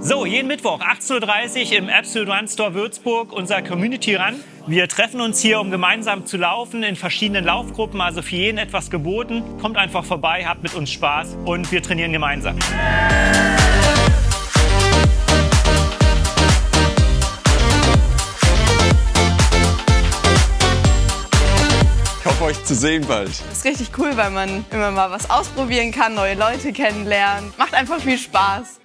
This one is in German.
So, jeden Mittwoch 18.30 Uhr im Absolute Run Store Würzburg, unser Community Run. Wir treffen uns hier, um gemeinsam zu laufen in verschiedenen Laufgruppen, also für jeden etwas geboten. Kommt einfach vorbei, habt mit uns Spaß und wir trainieren gemeinsam. Ich hoffe, euch zu sehen bald. Das ist richtig cool, weil man immer mal was ausprobieren kann, neue Leute kennenlernen. Macht einfach viel Spaß.